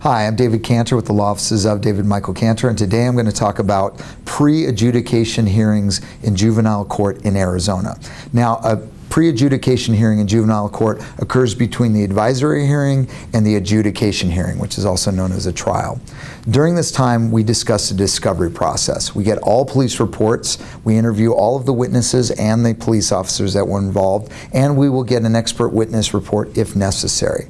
Hi, I'm David Cantor with the Law Offices of David Michael Cantor, and today I'm going to talk about pre-adjudication hearings in juvenile court in Arizona. Now, a pre-adjudication hearing in juvenile court occurs between the advisory hearing and the adjudication hearing, which is also known as a trial. During this time, we discuss the discovery process. We get all police reports, we interview all of the witnesses and the police officers that were involved, and we will get an expert witness report if necessary.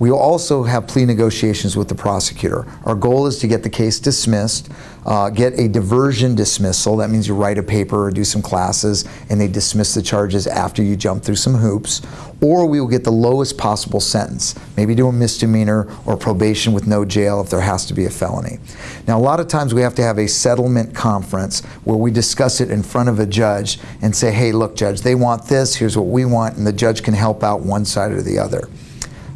We also have plea negotiations with the prosecutor. Our goal is to get the case dismissed, uh, get a diversion dismissal. That means you write a paper or do some classes and they dismiss the charges after you jump through some hoops. Or we will get the lowest possible sentence, maybe do a misdemeanor or probation with no jail if there has to be a felony. Now, a lot of times we have to have a settlement conference where we discuss it in front of a judge and say, hey, look, judge, they want this, here's what we want, and the judge can help out one side or the other.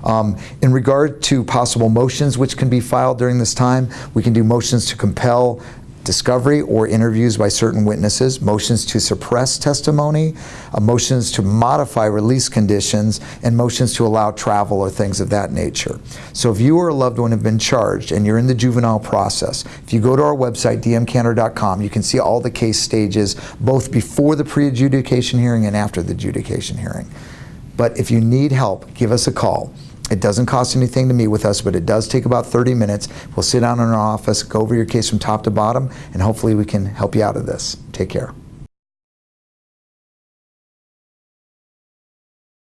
Um, in regard to possible motions which can be filed during this time, we can do motions to compel discovery or interviews by certain witnesses, motions to suppress testimony, uh, motions to modify release conditions, and motions to allow travel or things of that nature. So if you or a loved one have been charged and you're in the juvenile process, if you go to our website, dmcantor.com, you can see all the case stages, both before the pre-adjudication hearing and after the adjudication hearing. But if you need help, give us a call. It doesn't cost anything to meet with us, but it does take about 30 minutes. We'll sit down in our office, go over your case from top to bottom, and hopefully we can help you out of this. Take care.